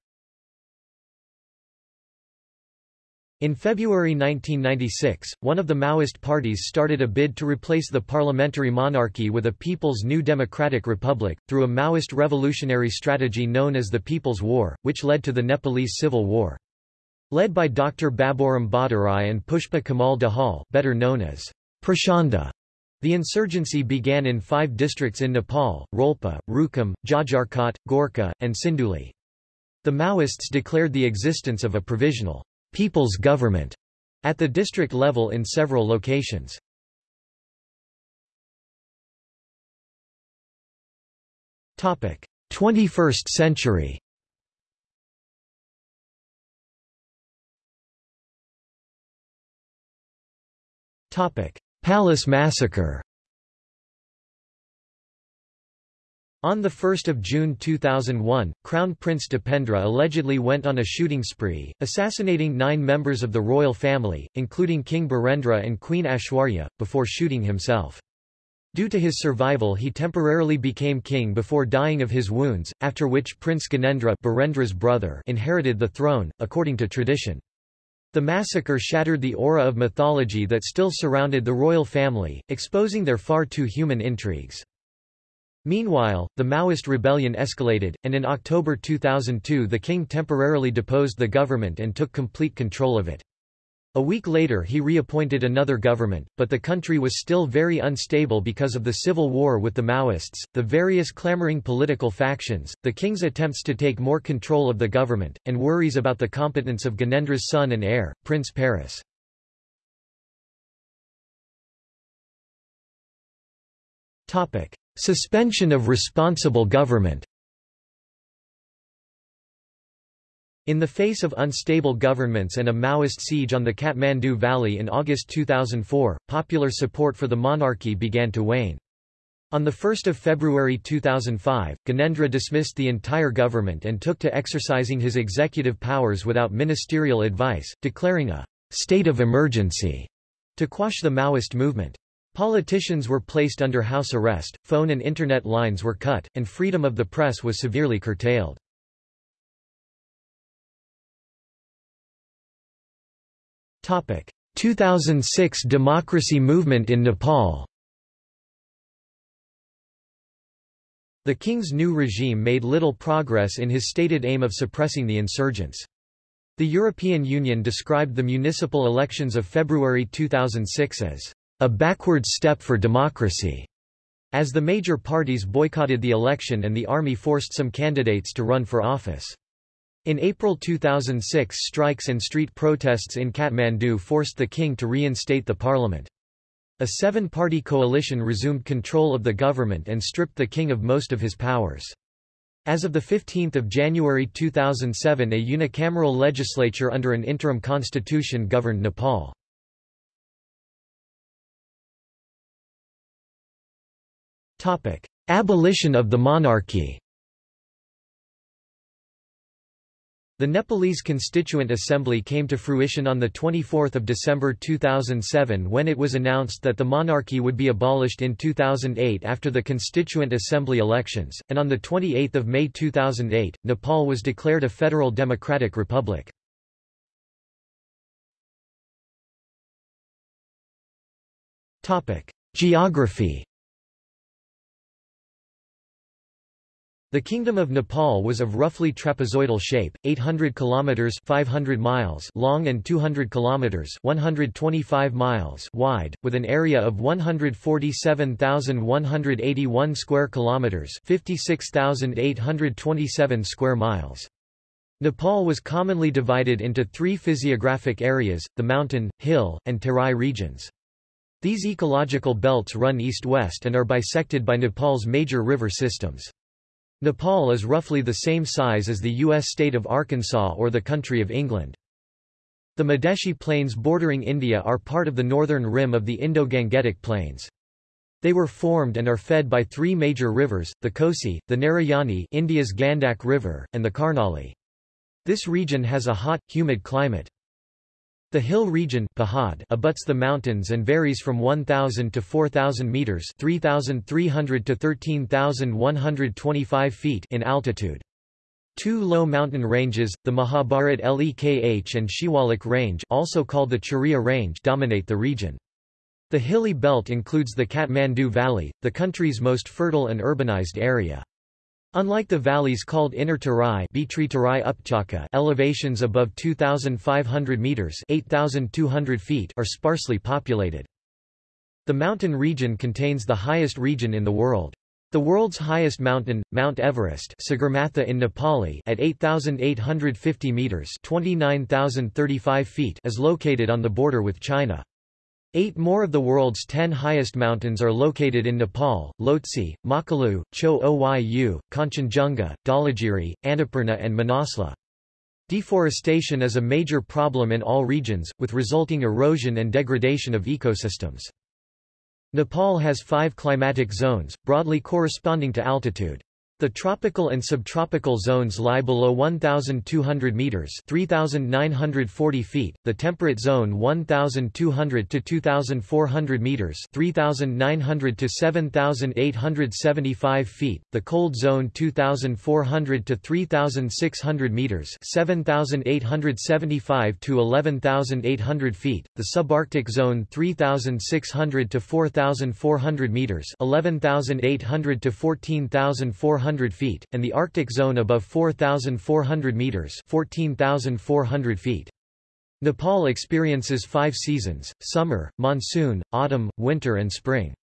In February 1996, one of the Maoist parties started a bid to replace the parliamentary monarchy with a People's New Democratic Republic, through a Maoist revolutionary strategy known as the People's War, which led to the Nepalese Civil War. Led by Dr. Baburam Bhattarai and Pushpa Kamal Dahal better known as Prachanda, the insurgency began in five districts in Nepal, Rolpa, Rukum, Jajarkot, Gorkha, and Sindhuli. The Maoists declared the existence of a provisional people's government at the district level in several locations. Topic: 21st century. Topic: Palace massacre. On 1 June 2001, Crown Prince Dipendra allegedly went on a shooting spree, assassinating nine members of the royal family, including King Birendra and Queen Aishwarya, before shooting himself. Due to his survival he temporarily became king before dying of his wounds, after which Prince Gyanendra Birendra's brother inherited the throne, according to tradition. The massacre shattered the aura of mythology that still surrounded the royal family, exposing their far too human intrigues. Meanwhile, the Maoist rebellion escalated, and in October 2002 the king temporarily deposed the government and took complete control of it. A week later he reappointed another government, but the country was still very unstable because of the civil war with the Maoists, the various clamoring political factions, the king's attempts to take more control of the government, and worries about the competence of Gyanendra's son and heir, Prince Paras. Suspension of responsible government In the face of unstable governments and a Maoist siege on the Kathmandu Valley in August 2004, popular support for the monarchy began to wane. On 1 February 2005, Gyanendra dismissed the entire government and took to exercising his executive powers without ministerial advice, declaring a state of emergency to quash the Maoist movement. Politicians were placed under house arrest, phone and internet lines were cut, and freedom of the press was severely curtailed. Topic: 2006 democracy movement in Nepal. The king's new regime made little progress in his stated aim of suppressing the insurgents. The European Union described the municipal elections of February 2006 as a backward step for democracy, as the major parties boycotted the election and the army forced some candidates to run for office. In April 2006 strikes and street protests in Kathmandu forced the king to reinstate the parliament. A seven-party coalition resumed control of the government and stripped the king of most of his powers. As of 15 January 2007 a unicameral legislature under an interim constitution governed Nepal. Abolition of the monarchy. The Nepalese Constituent Assembly came to fruition on 24 December 2007 when it was announced that the monarchy would be abolished in 2008 after the Constituent Assembly elections, and on 28 May 2008, Nepal was declared a federal democratic republic. Geography The Kingdom of Nepal was of roughly trapezoidal shape, 800 kilometers 500 miles long and 200 kilometers 125 miles wide, with an area of 147,181 square kilometers 56,827 square miles. Nepal was commonly divided into three physiographic areas, the mountain, hill, and terai regions. These ecological belts run east-west and are bisected by Nepal's major river systems. Nepal is roughly the same size as the U.S. state of Arkansas or the country of England. The Madhesi Plains bordering India are part of the northern rim of the Indo-Gangetic Plains. They were formed and are fed by three major rivers, the Kosi, the Narayani India's Gandak River, and the Karnali. This region has a hot, humid climate. The hill region abuts the mountains and varies from 1,000 to 4,000 meters (3,300 to 13,125 feet) in altitude. Two low mountain ranges, the Mahabharat Lekh and Shiwalik Range, also called the Churiya Range, dominate the region. The hilly belt includes the Kathmandu Valley, the country's most fertile and urbanized area. Unlike the valleys called Inner Tarai, Upchaka elevations above 2,500 meters (8,200 feet) are sparsely populated. The mountain region contains the highest region in the world. The world's highest mountain, Mount Everest Sagarmatha in Nepali at 8,850 meters 29,035 feet is located on the border with China. Eight more of the world's ten highest mountains are located in Nepal, Lhotse, Makalu, Cho Oyu, Kanchenjunga, Dhaulagiri, Annapurna and Manaslu. Deforestation is a major problem in all regions, with resulting erosion and degradation of ecosystems. Nepal has five climatic zones, broadly corresponding to altitude. The tropical and subtropical zones lie below 1,200 meters (3,940 feet), the temperate zone 1,200 to 2,400 meters (3,900 to 7,875 feet), the cold zone 2,400 to 3,600 meters (7,875 to 11,800 feet), the subarctic zone 3,600 to 4,400 meters (11,800 to 14,400 100 feet, and the Arctic zone above 4,400 meters 14,400 feet. Nepal experiences five seasons, summer, monsoon, autumn, winter and spring.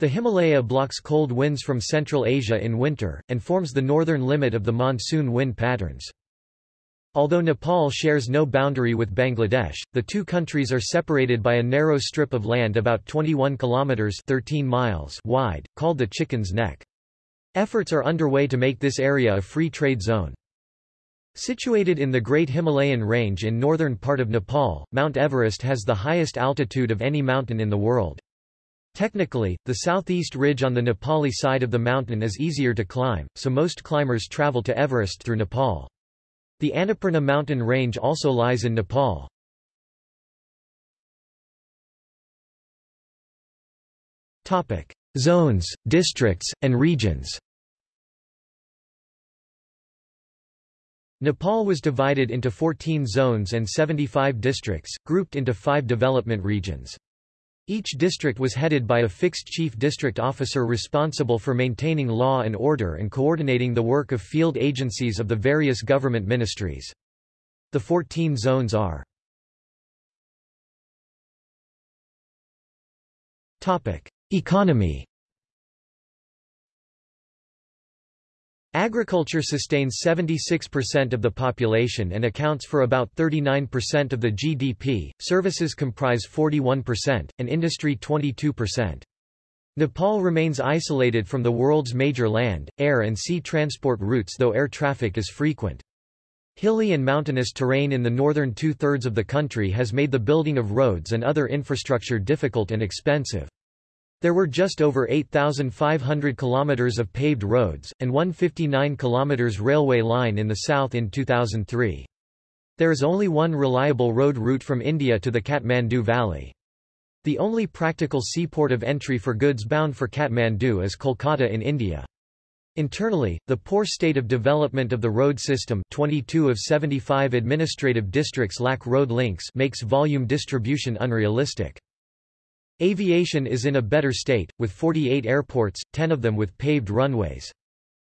The Himalaya blocks cold winds from Central Asia in winter, and forms the northern limit of the monsoon wind patterns. Although Nepal shares no boundary with Bangladesh, the two countries are separated by a narrow strip of land about 21 kilometers 13 miles wide, called the Chicken's Neck. Efforts are underway to make this area a free trade zone. Situated in the Great Himalayan Range in northern part of Nepal, Mount Everest has the highest altitude of any mountain in the world. Technically, the southeast ridge on the Nepali side of the mountain is easier to climb, so most climbers travel to Everest through Nepal. The Annapurna mountain range also lies in Nepal. Topic: Zones, districts, and regions Nepal was divided into 14 zones and 75 districts, grouped into five development regions. Each district was headed by a fixed chief district officer responsible for maintaining law and order and coordinating the work of field agencies of the various government ministries. The 14 zones are Economy Agriculture sustains 76% of the population and accounts for about 39% of the GDP, services comprise 41%, and industry 22%. Nepal remains isolated from the world's major land, air and sea transport routes though air traffic is frequent. Hilly and mountainous terrain in the northern two-thirds of the country has made the building of roads and other infrastructure difficult and expensive. There were just over 8,500 kilometers of paved roads, and 159 kilometers railway line in the south in 2003. There is only one reliable road route from India to the Kathmandu Valley. The only practical seaport of entry for goods bound for Kathmandu is Kolkata in India. Internally, the poor state of development of the road system 22 of 75 administrative districts lack road links makes volume distribution unrealistic. Aviation is in a better state, with 48 airports, 10 of them with paved runways.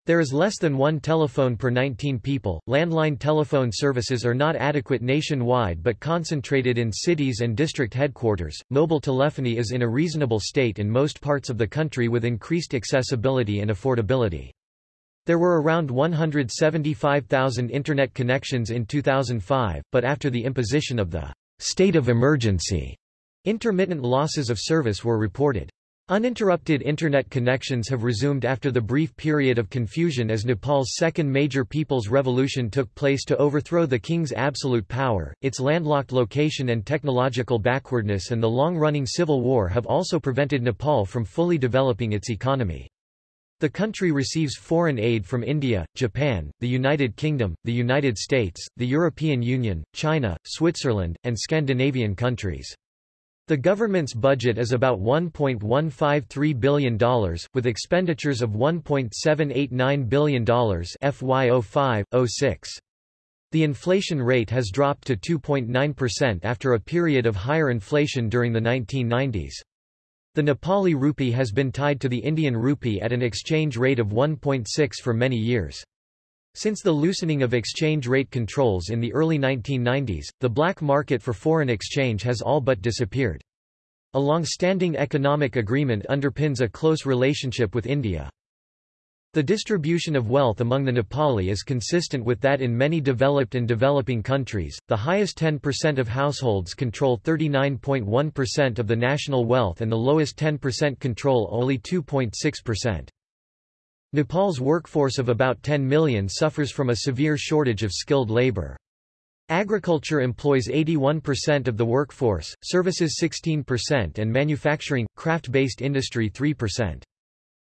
There is less than one telephone per 19 people. Landline telephone services are not adequate nationwide but concentrated in cities and district headquarters. Mobile telephony is in a reasonable state in most parts of the country with increased accessibility and affordability. There were around 175,000 Internet connections in 2005, but after the imposition of the state of emergency Intermittent losses of service were reported. Uninterrupted Internet connections have resumed after the brief period of confusion as Nepal's second major people's revolution took place to overthrow the king's absolute power. Its landlocked location and technological backwardness and the long-running civil war have also prevented Nepal from fully developing its economy. The country receives foreign aid from India, Japan, the United Kingdom, the United States, the European Union, China, Switzerland, and Scandinavian countries. The government's budget is about $1.153 billion, with expenditures of $1.789 billion FY05-06. The inflation rate has dropped to 2.9% after a period of higher inflation during the 1990s. The Nepali rupee has been tied to the Indian rupee at an exchange rate of 1.6 for many years. Since the loosening of exchange rate controls in the early 1990s, the black market for foreign exchange has all but disappeared. A long-standing economic agreement underpins a close relationship with India. The distribution of wealth among the Nepali is consistent with that in many developed and developing countries. The highest 10% of households control 39.1% of the national wealth and the lowest 10% control only 2.6%. Nepal's workforce of about 10 million suffers from a severe shortage of skilled labor. Agriculture employs 81% of the workforce, services 16% and manufacturing, craft-based industry 3%.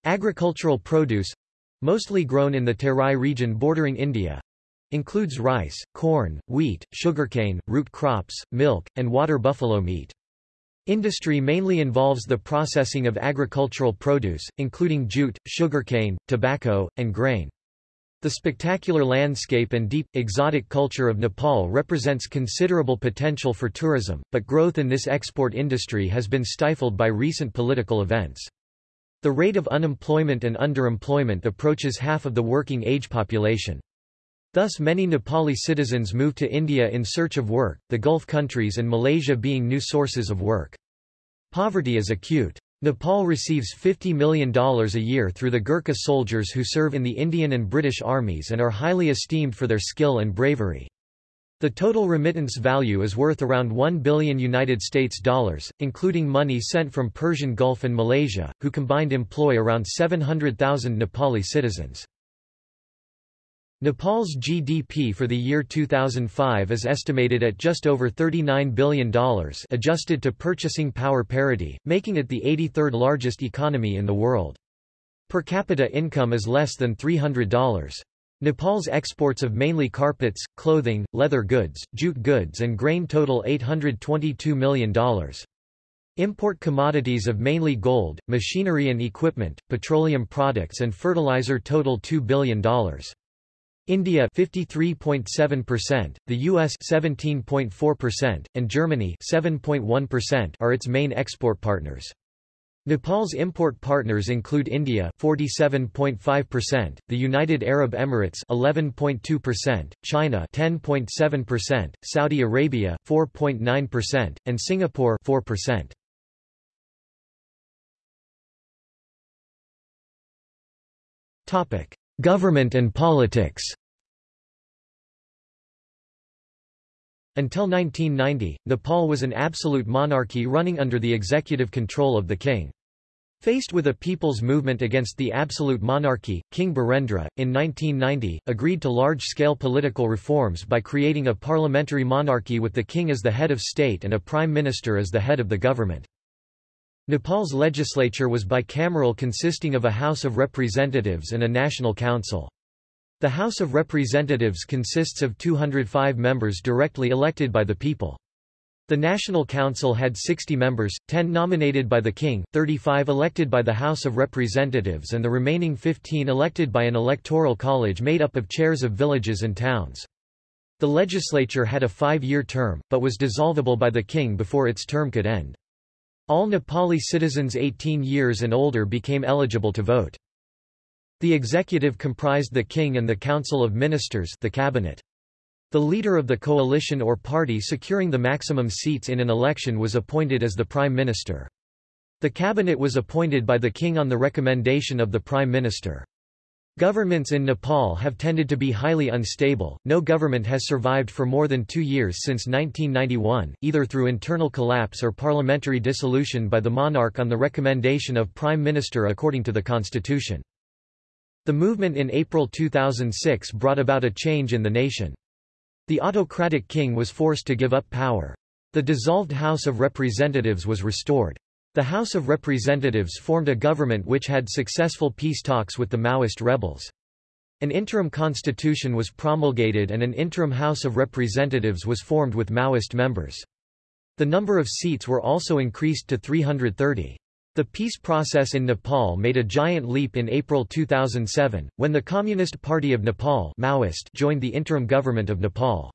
Agricultural produce—mostly grown in the Terai region bordering India, includes rice, corn, wheat, sugarcane, root crops, milk, and water buffalo meat. Industry mainly involves the processing of agricultural produce, including jute, sugarcane, tobacco, and grain. The spectacular landscape and deep, exotic culture of Nepal represents considerable potential for tourism, but growth in this export industry has been stifled by recent political events. The rate of unemployment and underemployment approaches half of the working age population. Thus many Nepali citizens move to India in search of work, the Gulf countries and Malaysia being new sources of work. Poverty is acute. Nepal receives $50 million a year through the Gurkha soldiers who serve in the Indian and British armies and are highly esteemed for their skill and bravery. The total remittance value is worth around 1 billion United States dollars, including money sent from Persian Gulf and Malaysia, who combined employ around 700,000 Nepali citizens. Nepal's GDP for the year 2005 is estimated at just over $39 billion adjusted to purchasing power parity, making it the 83rd largest economy in the world. Per capita income is less than $300. Nepal's exports of mainly carpets, clothing, leather goods, jute goods and grain total $822 million. Import commodities of mainly gold, machinery and equipment, petroleum products and fertilizer total $2 billion. India 53.7%, the US 17.4%, and Germany 7.1% are its main export partners. Nepal's import partners include India 47.5%, the United Arab Emirates 11.2%, China 10.7%, Saudi Arabia 4.9%, and Singapore 4%. Topic: Government and politics Until 1990, Nepal was an absolute monarchy running under the executive control of the king. Faced with a people's movement against the absolute monarchy, King Birendra, in 1990, agreed to large-scale political reforms by creating a parliamentary monarchy with the king as the head of state and a prime minister as the head of the government. Nepal's legislature was bicameral consisting of a House of Representatives and a National Council. The House of Representatives consists of 205 members directly elected by the people. The National Council had 60 members, 10 nominated by the King, 35 elected by the House of Representatives and the remaining 15 elected by an electoral college made up of chairs of villages and towns. The legislature had a five-year term, but was dissolvable by the King before its term could end. All Nepali citizens 18 years and older became eligible to vote. The executive comprised the king and the council of ministers the cabinet. The leader of the coalition or party securing the maximum seats in an election was appointed as the prime minister. The cabinet was appointed by the king on the recommendation of the prime minister. Governments in Nepal have tended to be highly unstable. No government has survived for more than two years since 1991, either through internal collapse or parliamentary dissolution by the monarch on the recommendation of Prime Minister according to the constitution. The movement in April 2006 brought about a change in the nation. The autocratic king was forced to give up power. The dissolved House of Representatives was restored. The House of Representatives formed a government which had successful peace talks with the Maoist rebels. An interim constitution was promulgated and an interim House of Representatives was formed with Maoist members. The number of seats were also increased to 330. The peace process in Nepal made a giant leap in April 2007, when the Communist Party of Nepal Maoist joined the interim government of Nepal.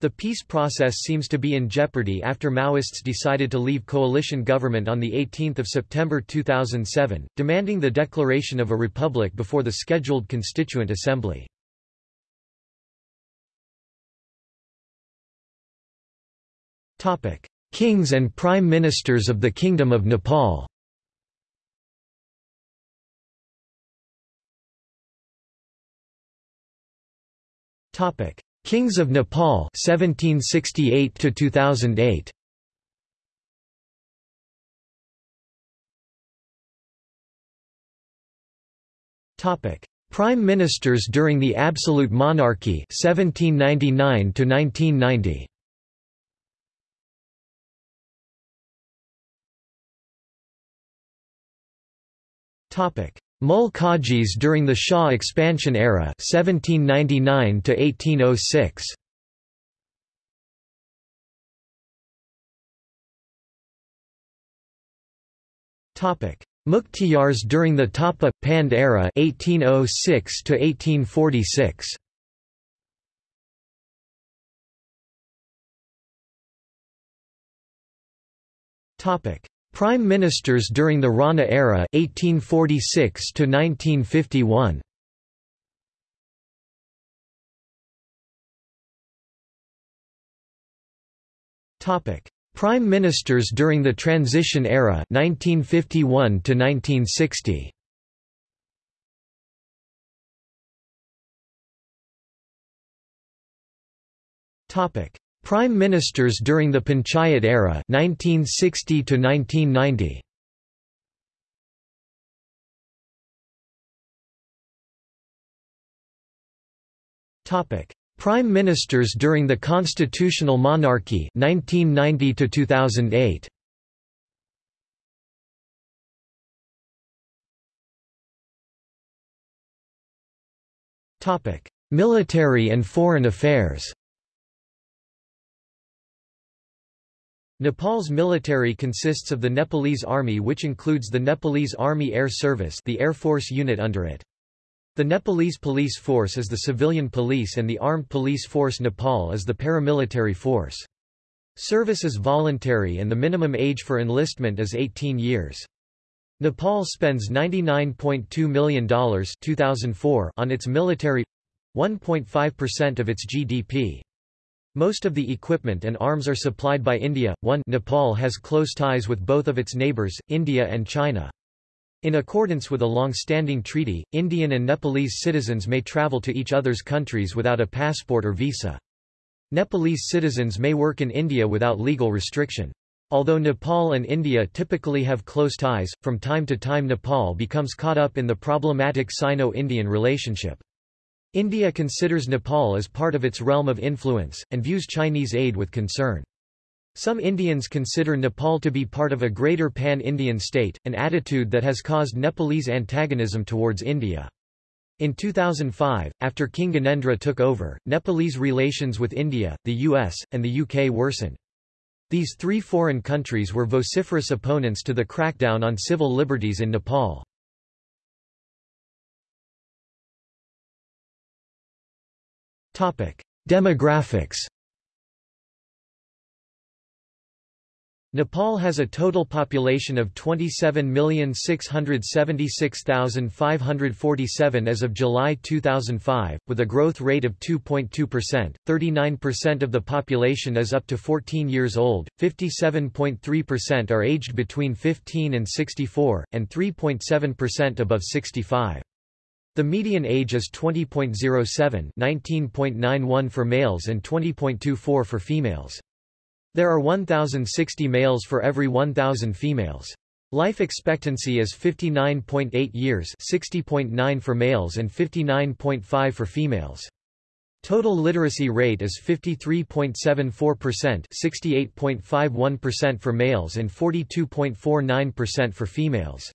The peace process seems to be in jeopardy after Maoists decided to leave coalition government on 18 September 2007, demanding the declaration of a republic before the scheduled Constituent Assembly. Kings and Prime Ministers of the Kingdom of Nepal Topic: Kings of Nepal 1768 to 2008 Topic. Prime Ministers during the Absolute Monarchy 1799 to 1990 Topic Mul Qajis during the Shah expansion era 1799 to 1806 Topic. During the Thapa Pand era 1806 to 1846 Topic Prime Ministers during the Rana era 1846 to 1951 Topic. Prime Ministers during the Transition era 1951 to 1960 Topic Prime Ministers during the Panchayat era 1960 to 1990 Topic. Prime Ministers during the Constitutional Monarchy 1990 to 2008 Topic. Military and Foreign Affairs Nepal's military consists of the Nepalese Army which includes the Nepalese Army Air Service the Air Force unit under it. The Nepalese Police Force is the civilian police and the Armed Police Force Nepal is the paramilitary force. Service is voluntary and the minimum age for enlistment is 18 years. Nepal spends $99.2 million 2004 on its military 1.5% of its GDP. Most of the equipment and arms are supplied by India. 1 Nepal has close ties with both of its neighbors, India and China. In accordance with a long-standing treaty, Indian and Nepalese citizens may travel to each other's countries without a passport or visa. Nepalese citizens may work in India without legal restriction. Although Nepal and India typically have close ties, from time to time Nepal becomes caught up in the problematic Sino-Indian relationship. India considers Nepal as part of its realm of influence, and views Chinese aid with concern. Some Indians consider Nepal to be part of a greater pan-Indian state, an attitude that has caused Nepalese antagonism towards India. In 2005, after King Gyanendra took over, Nepalese relations with India, the US, and the UK worsened. These three foreign countries were vociferous opponents to the crackdown on civil liberties in Nepal. Demographics Nepal has a total population of 27,676,547 as of July 2005, with a growth rate of 2.2%. 39% of the population is up to 14 years old, 57.3% are aged between 15 and 64, and 3.7% above 65. The median age is 20.07 19.91 for males and 20.24 for females. There are 1,060 males for every 1,000 females. Life expectancy is 59.8 years 60.9 for males and 59.5 for females. Total literacy rate is 53.74% 68.51% for males and 42.49% for females.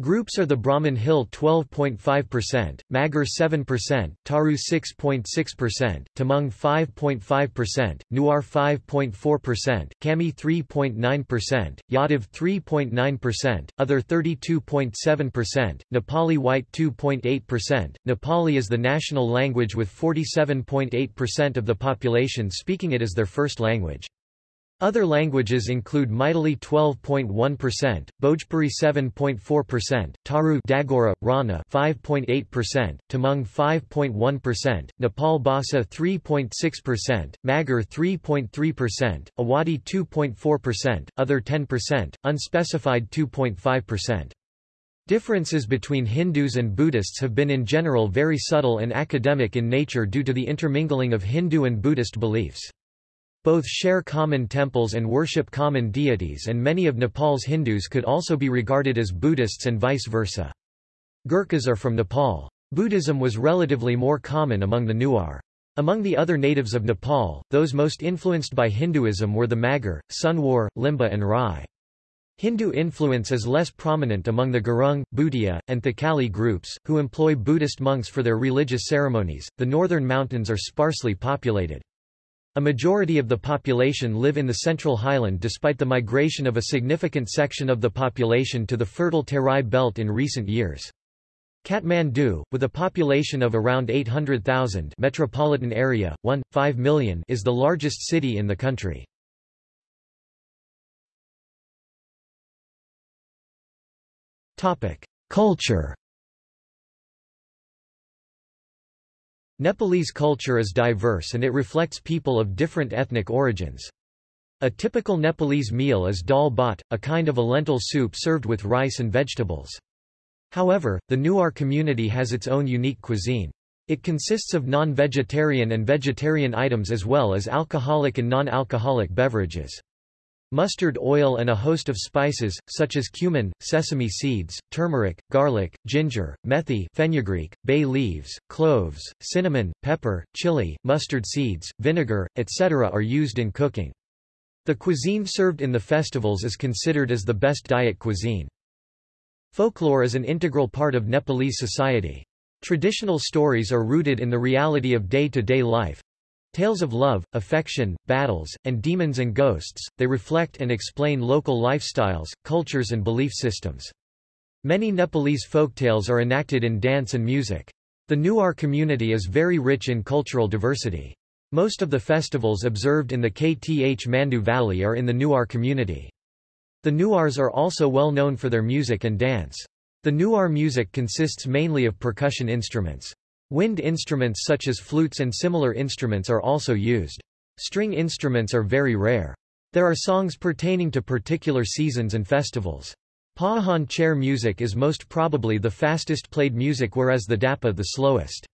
Groups are the Brahmin Hill 12.5%, Magar 7%, Tharu 6.6%, Tamang 5.5%, Newar 5.4%, Kami 3.9%, Yadav 3.9%, Other 32.7%, Nepali White 2.8%. Nepali is the national language with 47.8% of the population speaking it as their first language. Other languages include Maithili 12.1%, Bhojpuri 7.4%, Tharu Dagora, Rana 5.8%, Tamang 5.1%, Nepal Bhasa 3.6%, Magar 3.3%, Awadhi 2.4%, Other 10%, Unspecified 2.5%. Differences between Hindus and Buddhists have been in general very subtle and academic in nature due to the intermingling of Hindu and Buddhist beliefs. Both share common temples and worship common deities and many of Nepal's Hindus could also be regarded as Buddhists and vice versa. Gurkhas are from Nepal. Buddhism was relatively more common among the Newar. Among the other natives of Nepal, those most influenced by Hinduism were the Magar, Sunwar, Limbu and Rai. Hindu influence is less prominent among the Gurung, Bhutia, and Thakali groups, who employ Buddhist monks for their religious ceremonies. The northern mountains are sparsely populated. A majority of the population live in the central highland despite the migration of a significant section of the population to the fertile Terai belt in recent years. Kathmandu, with a population of around 800,000 metropolitan area, 1, 5 million is the largest city in the country. Culture Nepalese culture is diverse and it reflects people of different ethnic origins. A typical Nepalese meal is dal bhat, a kind of a lentil soup served with rice and vegetables. However, the Newar community has its own unique cuisine. It consists of non-vegetarian and vegetarian items as well as alcoholic and non-alcoholic beverages. Mustard oil and a host of spices, such as cumin, sesame seeds, turmeric, garlic, ginger, methi fenugreek, bay leaves, cloves, cinnamon, pepper, chili, mustard seeds, vinegar, etc. are used in cooking. The cuisine served in the festivals is considered as the best diet cuisine. Folklore is an integral part of Nepalese society. Traditional stories are rooted in the reality of day-to-day -day life, Tales of love, affection, battles, and demons and ghosts, they reflect and explain local lifestyles, cultures and belief systems. Many Nepalese folktales are enacted in dance and music. The Newar community is very rich in cultural diversity. Most of the festivals observed in the Kathmandu Valley are in the Newar community. The Newars are also well known for their music and dance. The Newar music consists mainly of percussion instruments. Wind instruments such as flutes and similar instruments are also used. String instruments are very rare. There are songs pertaining to particular seasons and festivals. Pahan chair music is most probably the fastest played music whereas the dapa the slowest.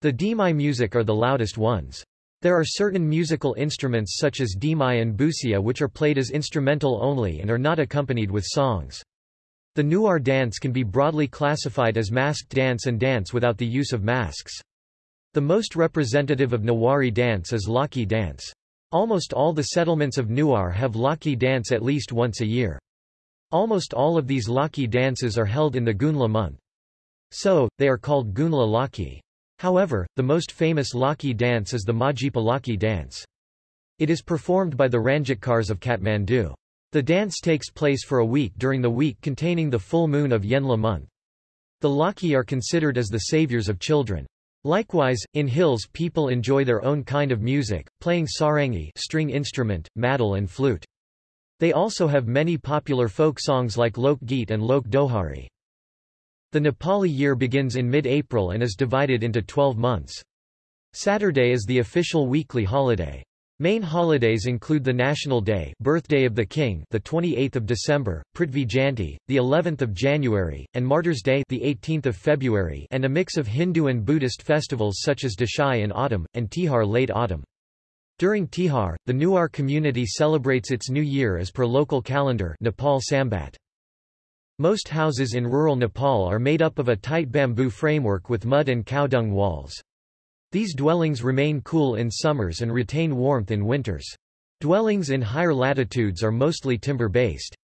The dimai music are the loudest ones. There are certain musical instruments such as dimai and busia which are played as instrumental only and are not accompanied with songs. The Newar dance can be broadly classified as masked dance and dance without the use of masks. The most representative of Newari dance is Lakhey dance. Almost all the settlements of Newar have Lakhey dance at least once a year. Almost all of these Lakhey dances are held in the Gunla month. So, they are called Gunla Lakhey. However, the most famous Lakhey dance is the Majipa Lakhey dance. It is performed by the Ranjitkars of Kathmandu. The dance takes place for a week during the week containing the full moon of Yenla month. The Lakhey are considered as the saviors of children. Likewise, in hills people enjoy their own kind of music, playing sarangi string instrument, madal and flute. They also have many popular folk songs like Lok Geet and Lok Dohari. The Nepali year begins in mid-April and is divided into 12 months. Saturday is the official weekly holiday. Main holidays include the National Day, Birthday of the King, the 28th of December, Prithvi Jayanti, the 11th of January, and Martyrs' Day, the 18th of February, and a mix of Hindu and Buddhist festivals such as Dashain in autumn and Tihar late autumn. During Tihar, the Newar community celebrates its new year as per local calendar Nepal Sambat. Most houses in rural Nepal are made up of a tight bamboo framework with mud and cow dung walls. These dwellings remain cool in summers and retain warmth in winters. Dwellings in higher latitudes are mostly timber-based.